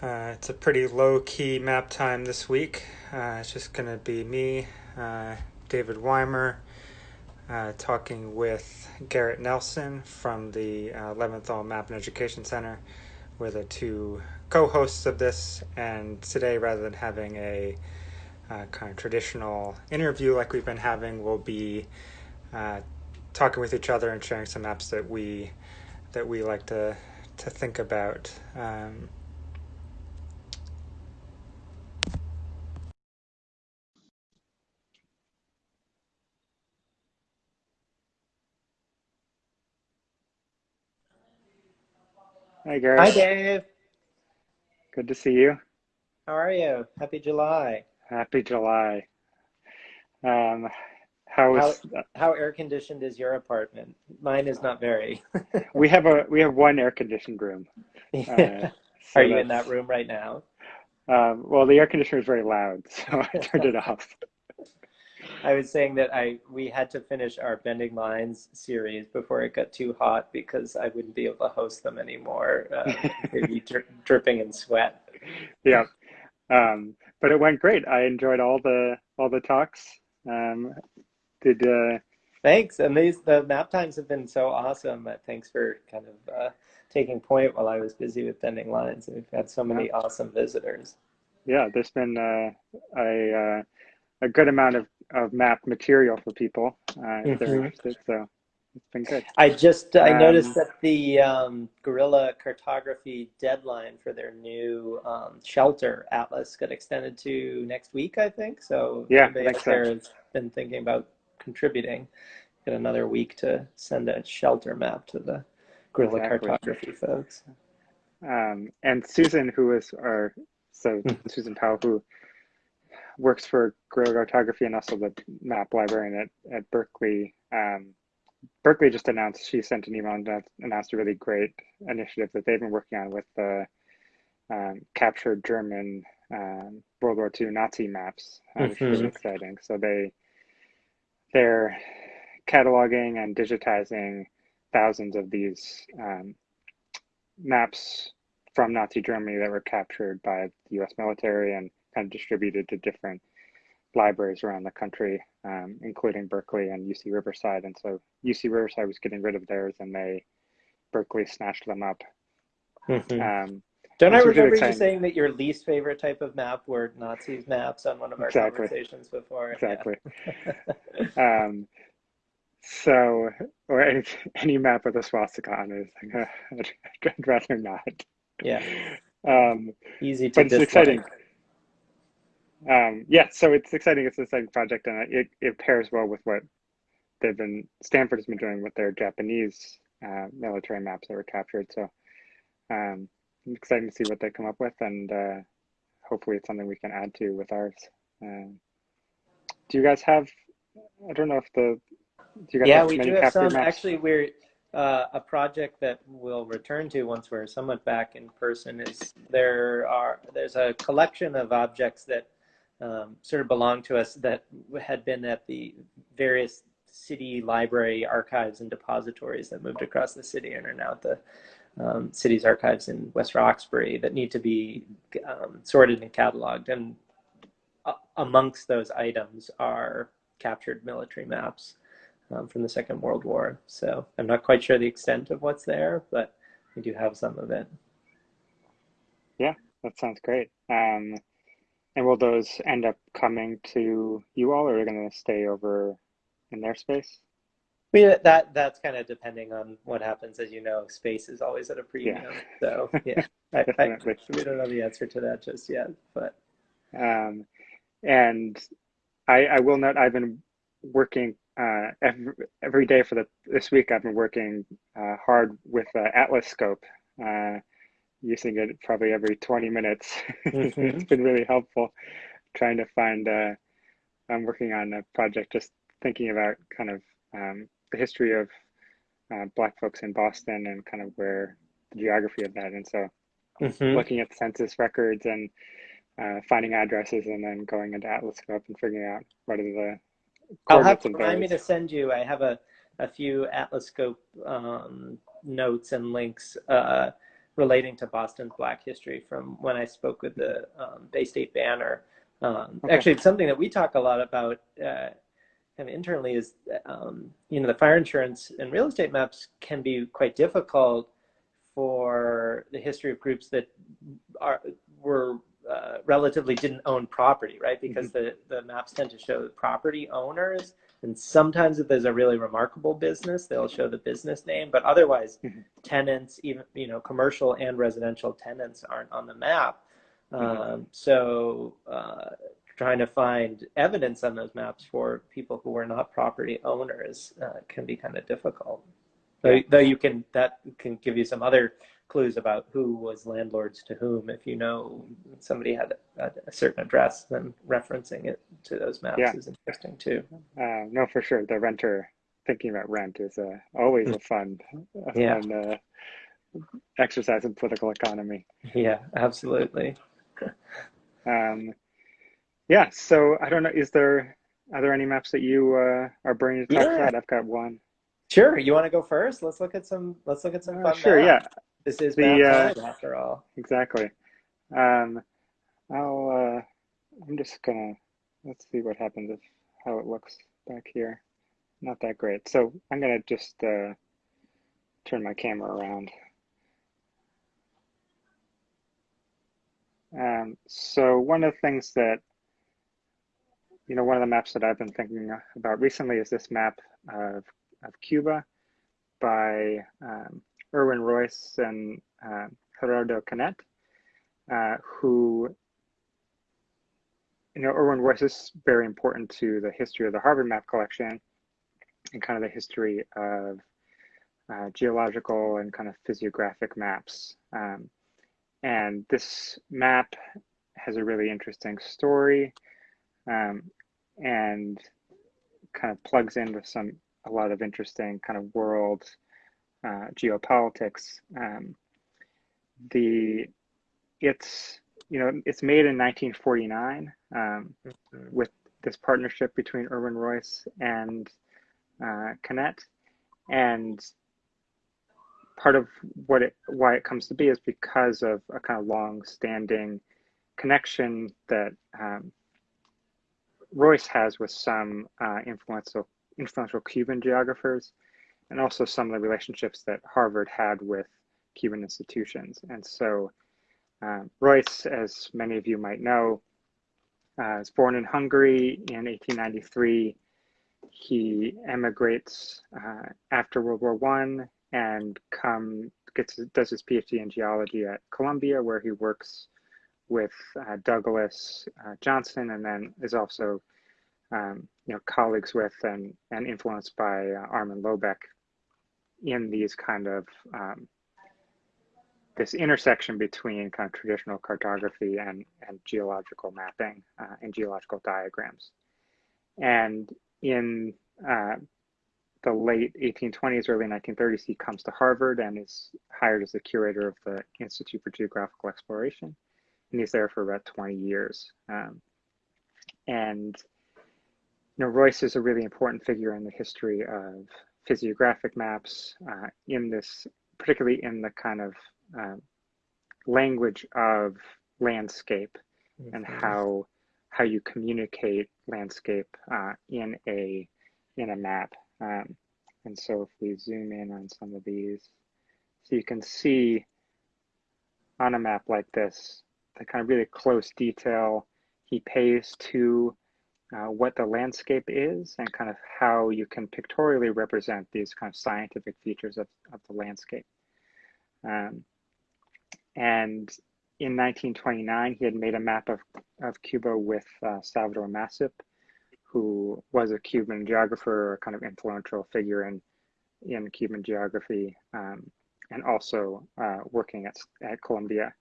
Uh, it's a pretty low key map time this week. Uh, it's just going to be me, uh, David Weimer, uh, talking with Garrett Nelson from the uh, Leventhal Map and Education Center. We're the two co hosts of this, and today, rather than having a uh, kind of traditional interview like we've been having, we'll be talking with each other and sharing some maps that we that we like to to think about. Um, Hi, Garrett. Hi, Dave. Good to see you. How are you? Happy July. Happy July. Um, how is how, how air conditioned is your apartment? Mine is not very. we have a we have one air conditioned room. Uh, so are you in that room right now? Um, well, the air conditioner is very loud, so I turned it off. I was saying that I we had to finish our Bending Lines series before it got too hot because I wouldn't be able to host them anymore. Uh, be dri dripping in sweat. Yeah, um, but it went great. I enjoyed all the all the talks. Um, did uh, thanks, and these the map times have been so awesome. Thanks for kind of uh, taking point while I was busy with Bending Lines. We've had so many yeah. awesome visitors. Yeah, there's been uh, a uh, a good amount of of map material for people uh, if they're mm-hmm. interested. So it's been good. I just I um, noticed that the um, Guerrilla Cartography deadline for their new um, shelter atlas got extended to next week. I think so. Yeah, next there has been thinking about contributing. Get another week to send a shelter map to the Guerrilla exactly. Cartography folks. Um, and Susan, who is our so mm-hmm. Susan Powell, who works for Guerrilla Cartography and also the map librarian at, at Berkeley. Um, Berkeley just announced, she sent an email and announced a really great initiative that they've been working on with the um, captured German um, World War II Nazi maps, uh, which is really mm-hmm. exciting. So they, they're cataloging and digitizing thousands of these um, maps from Nazi Germany that were captured by the US military and kind of distributed to different libraries around the country, um, including Berkeley and UC Riverside. And so UC Riverside was getting rid of theirs, and they Berkeley snatched them up. Mm-hmm. Um, Don't I remember you saying that your least favorite type of map were Nazis maps on one of our exactly. conversations before? Exactly. Yeah. um, so, or any, any, map with a swastika on it, like, uh, I'd rather not. Yeah. Um, Easy to. But it's exciting um, yeah, so it's exciting. It's an exciting project, and it, it pairs well with what they've been Stanford has been doing with their Japanese uh, military maps that were captured. So um, I'm excited to see what they come up with, and uh, hopefully it's something we can add to with ours. Um, do you guys have? I don't know if the. Do you guys yeah, have we do have some. Maps? Actually, we're uh, a project that we'll return to once we're somewhat back in person. Is there are there's a collection of objects that um, sort of belonged to us that had been at the various city library archives and depositories that moved across the city and are now at the um, city's archives in West Roxbury that need to be um, sorted and cataloged. And uh, amongst those items are captured military maps um, from the Second World War. So I'm not quite sure the extent of what's there, but we do have some of it. Yeah, that sounds great. Um, and will those end up coming to you all, or are they going to stay over in their space? We, that that's kind of depending on what happens. As you know, space is always at a premium. Yeah. So yeah, I, I, we don't know the answer to that just yet. But um, and I, I will note I've been working uh, every, every day for the this week. I've been working uh, hard with uh, Atlascope. Uh, using it probably every 20 minutes. Mm-hmm. it's been really helpful trying to find, uh, I'm working on a project just thinking about kind of um, the history of uh, Black folks in Boston and kind of where the geography of that. And so mm-hmm. looking at census records and uh, finding addresses and then going into Atlascope and figuring out what are the I'll have to remind me to send you. I have a, a few Atlascope um, notes and links uh, relating to Boston's Black history from when I spoke with the um, Bay State Banner. Um, okay. Actually, it's something that we talk a lot about uh, kind of internally is, um, you know, the fire insurance and real estate maps can be quite difficult for the history of groups that are were uh, relatively didn't own property, right? Because mm-hmm. the, the maps tend to show the property owners. And sometimes if there's a really remarkable business, they'll show the business name, but otherwise mm-hmm. tenants, even, you know, commercial and residential tenants aren't on the map. Mm-hmm. Um, so uh, trying to find evidence on those maps for people who are not property owners uh, can be kind of difficult. Though, though you can, that can give you some other clues about who was landlords to whom. If you know somebody had a, a certain address, then referencing it to those maps yeah. is interesting too. Uh, no, for sure. The renter thinking about rent is uh, always a fun, a yeah. fun uh, exercise in political economy. Yeah, absolutely. um, yeah. So I don't know. Is there are there any maps that you uh, are burning to talk yeah. about? I've got one. Sure. You want to go first? Let's look at some. Let's look at some uh. Sure. Maps. Yeah. This is the uh, after all. Exactly. Um, I'll. Uh, I'm just gonna. Let's see what happens if how it looks back here. Not that great. So I'm gonna just uh, turn my camera around. Um, so one of the things that you know, one of the maps that I've been thinking about recently is this map of, of Cuba by um, Erwin Raisz and uh, Gerardo Canet, uh, who, you know, Erwin Raisz is very important to the history of the Harvard map collection and kind of the history of uh, geological and kind of physiographic maps. Um, and this map has a really interesting story um, and kind of plugs into some a lot of interesting kind of world geopolitics. Um, the it's you know it's made in 1949 um, mm-hmm. with this partnership between Erwin Raisz and uh, Canet, and part of what it why it comes to be is because of a kind of long-standing connection that um, Raisz has with some uh, influential influential Cuban geographers and also some of the relationships that Harvard had with Cuban institutions. And so um, Raisz, as many of you might know, uh, was born in Hungary in 1893. He emigrates uh, after World War One and come gets does his PhD in geology at Columbia, where he works with uh, Douglas uh, Johnson, and then is also um, you know colleagues with and and influenced by uh, Armin Lobeck in these kind of um, this intersection between kind of traditional cartography and, and geological mapping uh, and geological diagrams. And in uh, the late 1820s, early 1930s, he comes to Harvard and is hired as the curator of the Institute for Geographical Exploration. And he's there for about 20 years. Um, and you know, Raisz is a really important figure in the history of physiographic maps uh, in this, particularly in the kind of uh, language of landscape mm-hmm. and how how you communicate landscape uh, in a in a map. Um, and so if we zoom in on some of these, so you can see on a map like this, the kind of really close detail he pays to uh, what the landscape is and kind of how you can pictorially represent these kind of scientific features of, of the landscape. Um, and in 1929, he had made a map of, of Cuba with uh, Salvador Massip, who was a Cuban geographer, a kind of influential figure in, in Cuban geography, um, and also uh, working at, at Columbia.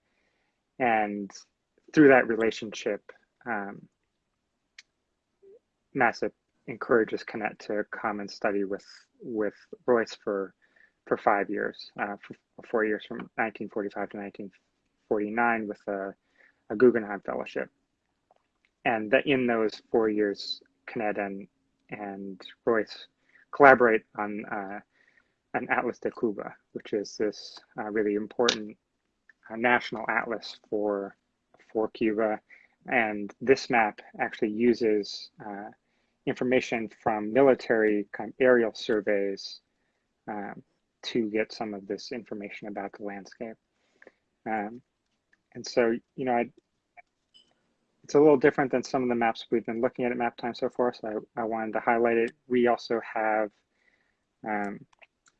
And through that relationship, um, Massip encourages Canet to come and study with with Raisz for for five years, uh, for four years from 1945 to 1949 with a, a Guggenheim Fellowship. And that in those four years, Canet and and Raisz collaborate on uh, an Atlas de Cuba, which is this uh, really important a national atlas for for Cuba, and this map actually uses uh, information from military kind of aerial surveys um, to get some of this information about the landscape. Um, and so, you know, I, it's a little different than some of the maps we've been looking at at map time so far. So I, I wanted to highlight it. We also have um,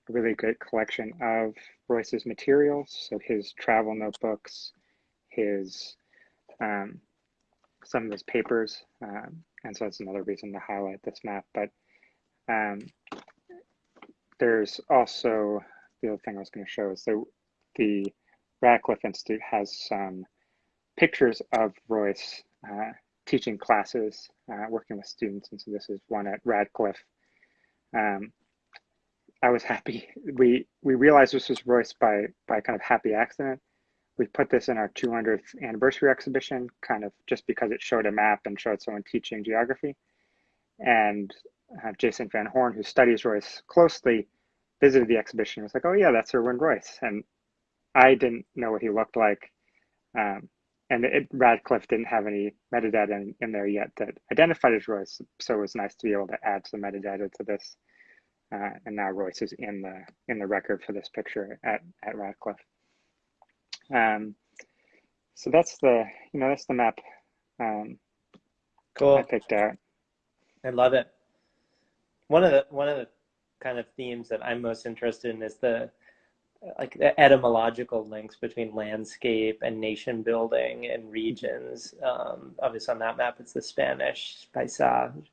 a really good collection of Raisz's materials. So his travel notebooks, his um, some of his papers. And so that's another reason to highlight this map. But um, there's also the other thing I was going to show is the, the Radcliffe Institute has some pictures of Raisz uh, teaching classes, uh, working with students. And so this is one at Radcliffe. Um, I was happy. We we realized this was Raisz by by kind of happy accident. We put this in our 200th anniversary exhibition, kind of just because it showed a map and showed someone teaching geography. And uh, Jason Van Horn, who studies Raisz closely, visited the exhibition. and Was like, "Oh yeah, that's Erwin Raisz," and I didn't know what he looked like. Um, and it, Radcliffe didn't have any metadata in, in, there yet that identified as Raisz, so it was nice to be able to add some metadata to this. Uh, and now Raisz is in the in the record for this picture at at Radcliffe. Um, so that's the you know that's the map. Um, cool. I picked out. I love it. One of the one of the kind of themes that I'm most interested in is the like the etymological links between landscape and nation building and regions. Um, obviously, on that map, it's the Spanish paisaje,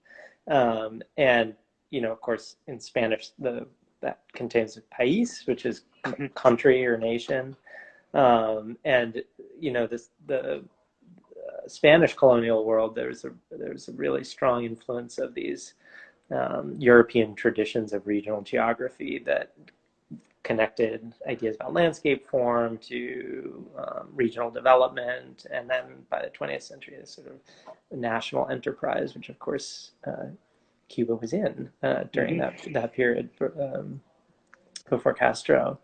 um, and you know, of course, in Spanish, the that contains país, which is mm-hmm. country or nation, um, and you know, this the uh, Spanish colonial world. There's a there's a really strong influence of these um, European traditions of regional geography that connected ideas about landscape form to um, regional development, and then by the 20th century, this sort of national enterprise, which of course uh, Cuba was in uh, during mm-hmm. that that period um, before Castro.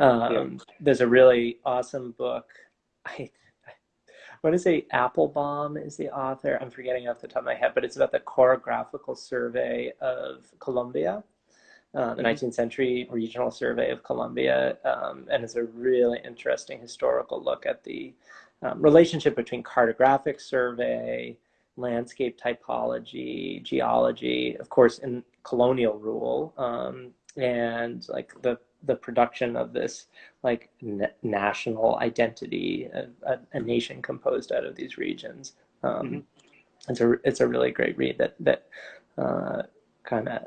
Um, yeah. There's a really awesome book. I, I want to say Appelbaum is the author. I'm forgetting off the top of my head, but it's about the chorographical survey of Colombia uh, the 19th mm-hmm. century regional survey of Colombia, um, and it's a really interesting historical look at the um, relationship between cartographic survey, landscape typology, geology, of course, in colonial rule, um, and like the the production of this like national identity, a, a, a, nation composed out of these regions. Um, mm-hmm. It's a it's a really great read that that uh, kind of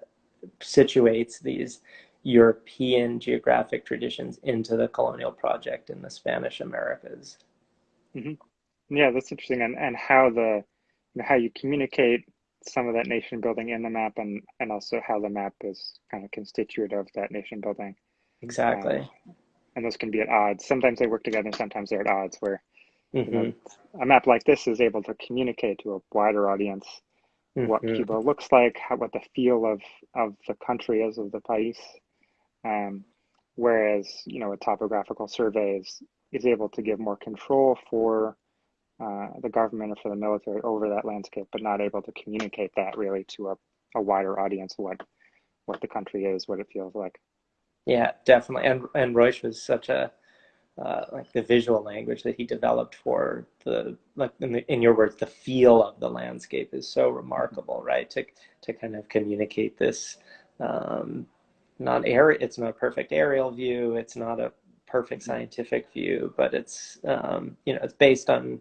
situates these European geographic traditions into the colonial project in the Spanish Americas. Mm-hmm. Yeah, that's interesting, and and how the you know, how you communicate some of that nation building in the map, and and also how the map is kind of constituent of that nation building. Exactly. Um, and those can be at odds. Sometimes they work together, sometimes they're at odds. Where mm-hmm. you know, mm-hmm. a map like this is able to communicate to a wider audience mm-hmm. what Cuba looks like, how, what the feel of, of the country is, of the país. Um, whereas, you know, a topographical survey is, is able to give more control for uh, the government or for the military over that landscape, but not able to communicate that really to a, a wider audience what what the country is, what it feels like. Yeah, definitely. And and Raisz was such a uh, like the visual language that he developed for the like in, the, in, your words the feel of the landscape is so remarkable right to to kind of communicate this um, not air it's not a perfect aerial view it's not a perfect scientific view but it's um, you know it's based on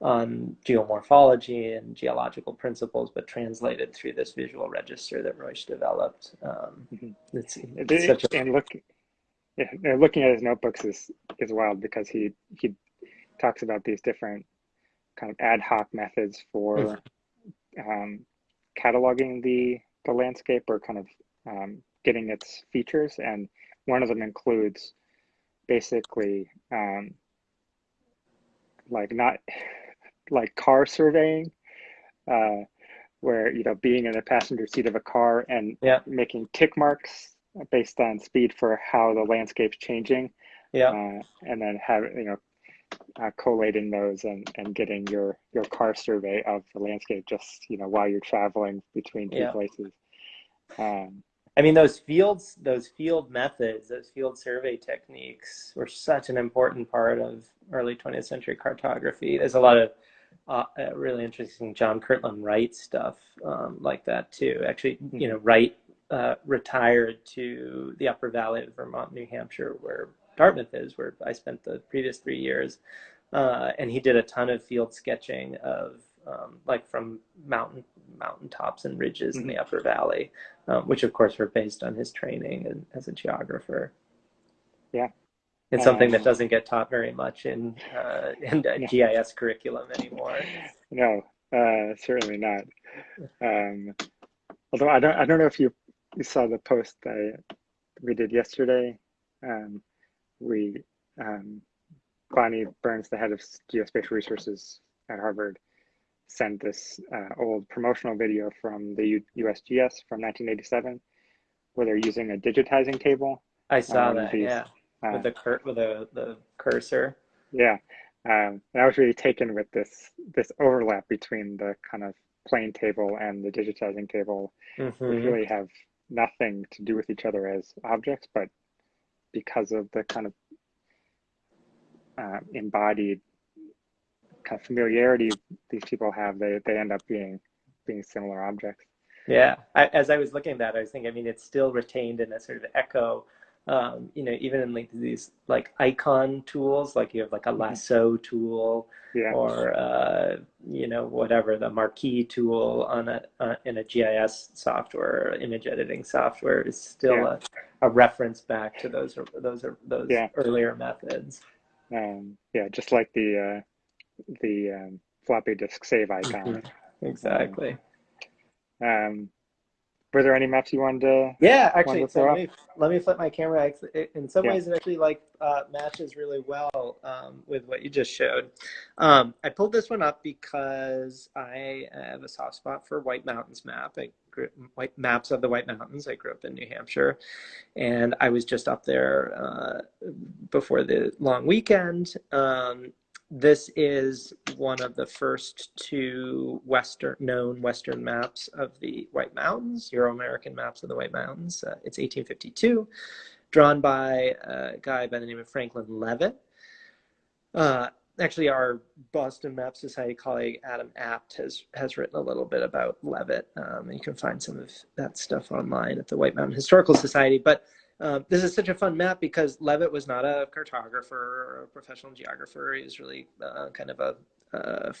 on geomorphology and geological principles, but translated through this visual register that Raisz developed. Um, mm-hmm. it's, it's such a, and look, yeah, looking at his notebooks is is wild because he he talks about these different kind of ad hoc methods for mm-hmm. um, cataloging the the landscape or kind of um, getting its features, and one of them includes basically um, like not like car surveying, uh, where you know being in the passenger seat of a car and yeah. making tick marks based on speed for how the landscape's changing. Yeah. Uh, and then have, you know, uh, collating those and, and getting your, your car survey of the landscape just, you know, while you're traveling between two yeah. places. Um, I mean, those fields, those field methods, those field survey techniques were such an important part of early 20th century cartography. There's a lot of uh, uh, really interesting John Kirtland Wright stuff um, like that too. Actually, you hmm. know, Wright uh, retired to the Upper Valley of Vermont, New Hampshire, where Dartmouth is, where I spent the previous three years, uh, and he did a ton of field sketching of um, like from mountain mountain tops and ridges mm-hmm. in the mm-hmm. Upper Valley, um, which of course were based on his training and, as a geographer. Yeah, it's something that doesn't get taught very much in uh, in the GIS curriculum anymore. No, uh, certainly not. Um, although I don't, I don't know if you, you saw the post I we did yesterday. Um, we um, Bonnie Burns, the head of geospatial resources at Harvard, sent this uh, old promotional video from the U USGS from 1987, where they're using a digitizing table. I saw um, that. These, yeah, uh, with the cur- with the the cursor. Yeah, um, and I was really taken with this this overlap between the kind of plane table and the digitizing table, mm-hmm. which really have nothing to do with each other as objects, but because of the kind of uh, embodied kind of familiarity these people have, they, they end up being being similar objects. Yeah, I, as I was looking at that, I was thinking, I mean, it's still retained in a sort of echo. Um, you know, even in like these like icon tools, like you have like a mm-hmm. lasso tool, yeah. or uh, you know whatever the marquee tool on a uh, in a GIS software, image editing software is still yeah. a, a reference back to those those those yeah. earlier methods. Um, yeah, just like the uh, the um, floppy disk save icon. Mm-hmm. Exactly. Um, um, were there any maps you wanted to? Yeah, actually, so let me, let me flip my camera. In some yeah. ways, it actually like uh, matches really well um, with what you just showed. Um, I pulled this one up because I have a soft spot for White Mountains map. I grew, white maps of the White Mountains. I grew up in New Hampshire, and I was just up there uh, before the long weekend. Um, this is one of the first two Western known Western maps of the White Mountains, Euro-American maps of the White Mountains. Uh, it's 1852, drawn by a guy by the name of Franklin Leavitt. Uh, actually, our Boston Map Society colleague Adam Apt has has written a little bit about Leavitt. Um, you can find some of that stuff online at the White Mountain Historical Society. But uh, this is such a fun map because Leavitt was not a cartographer or a professional geographer. He was really uh, kind of a uh,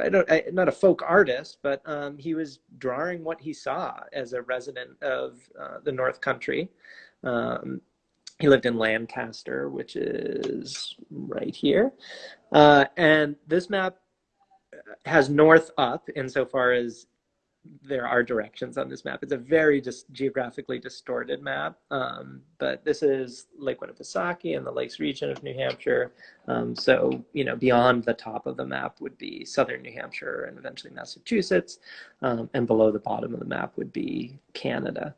I don't I, not a folk artist, but um, he was drawing what he saw as a resident of uh, the North Country. Um, he lived in Lancaster, which is right here, uh, and this map has north up insofar as there are directions on this map. It's a very just geographically distorted map, um, but this is Lake Winnipesaukee and the Lakes region of New Hampshire. Um, so, you know, beyond the top of the map would be southern New Hampshire and eventually Massachusetts, um, and below the bottom of the map would be Canada.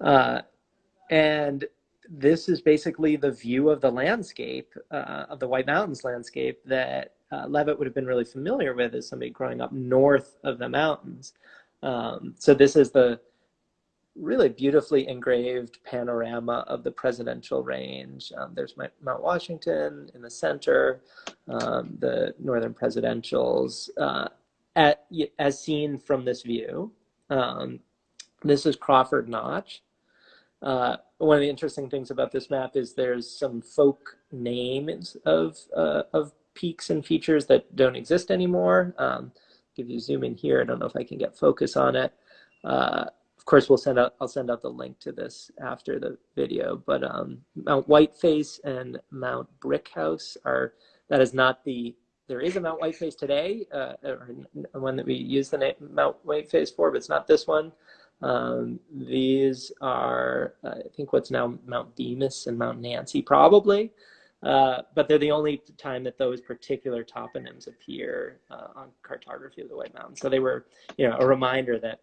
Uh, and this is basically the view of the landscape, uh, of the White Mountains landscape that uh, Leavitt would have been really familiar with as somebody growing up north of the mountains. Um, so this is the really beautifully engraved panorama of the presidential range. Um, there's Mount Washington in the center, um, the northern presidentials, uh, at, as seen from this view. Um, this is Crawford Notch. Uh, one of the interesting things about this map is there's some folk names of, uh, of peaks and features that don't exist anymore. Um, if you zoom in here, I don't know if I can get focus on it. Uh, of course, we'll send out, I'll send out the link to this after the video, but um, Mount Whiteface and Mount Brickhouse are, that is not the, there is a Mount Whiteface today, uh, or one that we use the name Mount Whiteface for, but it's not this one. Um, these are, uh, I think what's now Mount Bemis and Mount Nancy probably. Uh, but they're the only time that those particular toponyms appear uh, on cartography of the White Mountains. So they were, you know, a reminder that,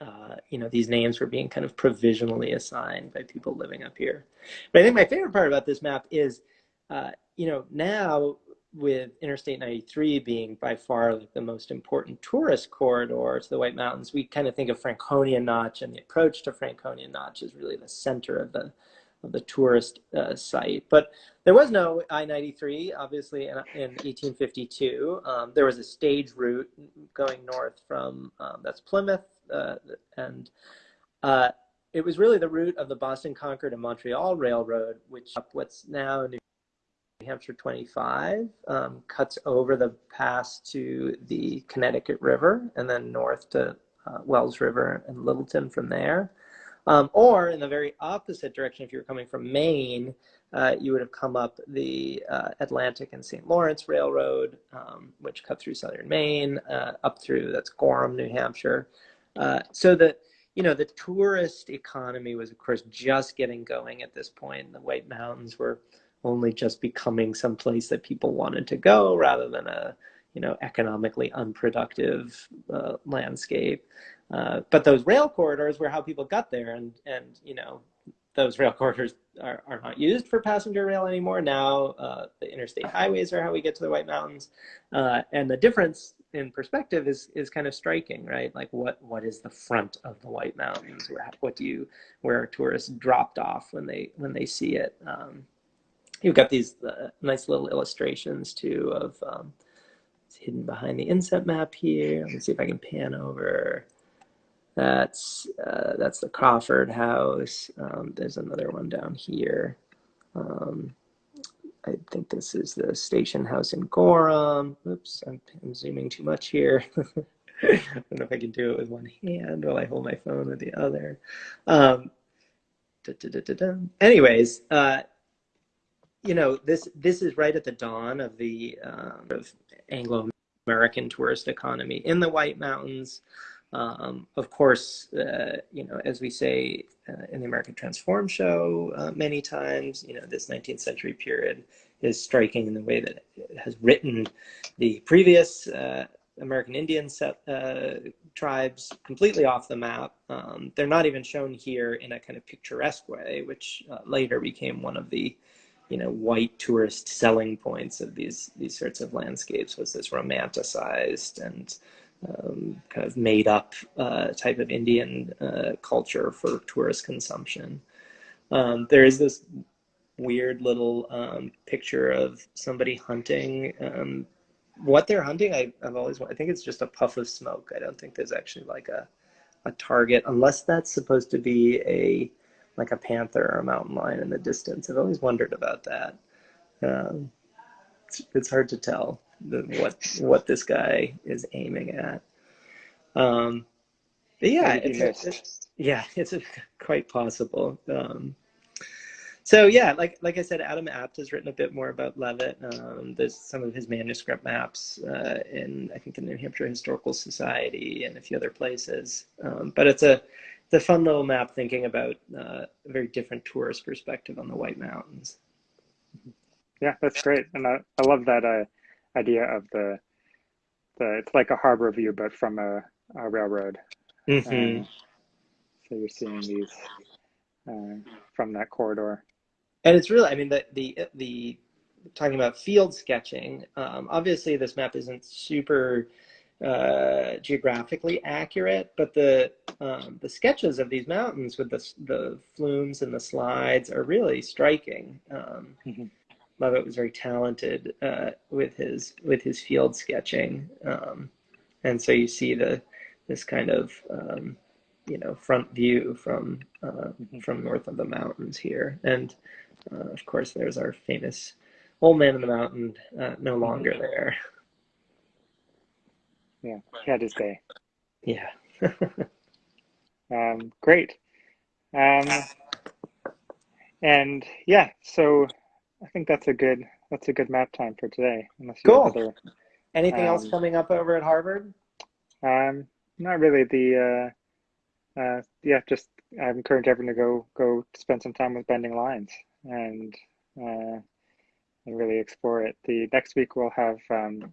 uh, you know, these names were being kind of provisionally assigned by people living up here. But I think my favorite part about this map is, uh, you know, now with Interstate 93 being by far like the most important tourist corridor to the White Mountains, we kind of think of Franconia Notch and the approach to Franconia Notch is really the center of the the tourist uh, site. But there was no I-93, obviously, in, in 1852. Um, there was a stage route going north from, um, that's Plymouth, uh, and uh, it was really the route of the Boston, Concord, and Montreal Railroad, which up what's now New Hampshire 25 um, cuts over the pass to the Connecticut River and then north to uh, Wells River and Littleton from there. Um, or in the very opposite direction, if you were coming from Maine, uh, you would have come up the uh, Atlantic and St. Lawrence Railroad, um, which cut through southern Maine, uh, up through that's Gorham, New Hampshire. Uh, so that you know the tourist economy was, of course, just getting going at this point. The White Mountains were only just becoming some place that people wanted to go, rather than a you know economically unproductive uh, landscape. Uh, but those rail corridors were how people got there, and and you know those rail corridors are, are not used for passenger rail anymore. Now uh, the interstate highways are how we get to the White Mountains, uh, and the difference in perspective is is kind of striking, right? Like what what is the front of the White Mountains? Where what do you where are tourists dropped off when they when they see it? Um, you've got these uh, nice little illustrations too of um, it's hidden behind the inset map here. Let me see if I can pan over. That's uh, that's the Crawford House. Um, there's another one down here. Um, I think this is the station house in Gorham. Oops, I'm, I'm zooming too much here. I don't know if I can do it with one hand while I hold my phone with the other. Um, da, da, da, Anyways, uh, you know this this is right at the dawn of the uh, of Anglo-American tourist economy in the White Mountains. Um, of course, uh, you know, as we say uh, in the American Transform show uh, many times, you know, this 19th century period is striking in the way that it has written the previous uh, American Indian set, uh, tribes completely off the map. Um, they're not even shown here in a kind of picturesque way, which uh, later became one of the you know white tourist selling points of these these sorts of landscapes was this romanticized and um, kind of made up uh, type of Indian uh, culture for tourist consumption. Um, there is this weird little um, picture of somebody hunting. Um, what they're hunting, I, have always I think it's just a puff of smoke. I don't think there's actually like a a target, unless that's supposed to be a like a panther or a mountain lion in the distance. I've always wondered about that. Um, it's, it's hard to tell the, what what this guy is aiming at. Um, but yeah, it's, it's, yeah, it's a, quite possible. Um, so yeah, like like I said, Adam Apt has written a bit more about Leavitt. Um, there's some of his manuscript maps uh, in I think the New Hampshire Historical Society and a few other places. Um, but it's a it's a fun little map thinking about uh, a very different tourist perspective on the White Mountains. Yeah, that's great, and I, I love that uh, idea of the the it's like a harbor view, but from a, a railroad. Mm-hmm. Um, so you're seeing these uh, from that corridor, and it's really, I mean, the the the talking about field sketching. Um, obviously, this map isn't super uh, geographically accurate, but the um, the sketches of these mountains with the the flumes and the slides are really striking. Um, mm-hmm. Leavitt was very talented uh, with his with his field sketching, um, and so you see the this kind of um, you know front view from uh, mm-hmm. from north of the mountains here, and uh, of course there's our famous old man in the mountain, uh, no mm-hmm. longer there. Yeah, he had his day. Yeah. um, great. Um, and yeah, so I think that's a good that's a good map time for today. Unless you cool. Other, Anything um, else coming up over at Harvard? Um, not really. The uh, uh, yeah, just I encourage everyone to go go spend some time with Bending Lines and uh, and really explore it. The next week we'll have um,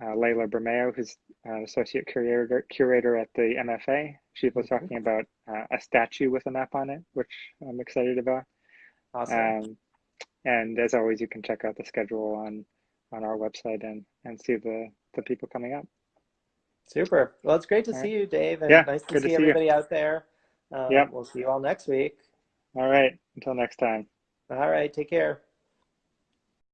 uh, Layla Bermeo, who's uh, associate curator curator at the MFA. She was mm-hmm. talking about uh, a statue with a map on it, which I'm excited about. Awesome. Um, and as always, you can check out the schedule on on our website and and see the the people coming up. Super. Well, it's great to all see right. you, Dave, and yeah, nice to see, to everybody you. out there. Um, yeah. We'll see you all next week. All right. Until next time. All right. Take care.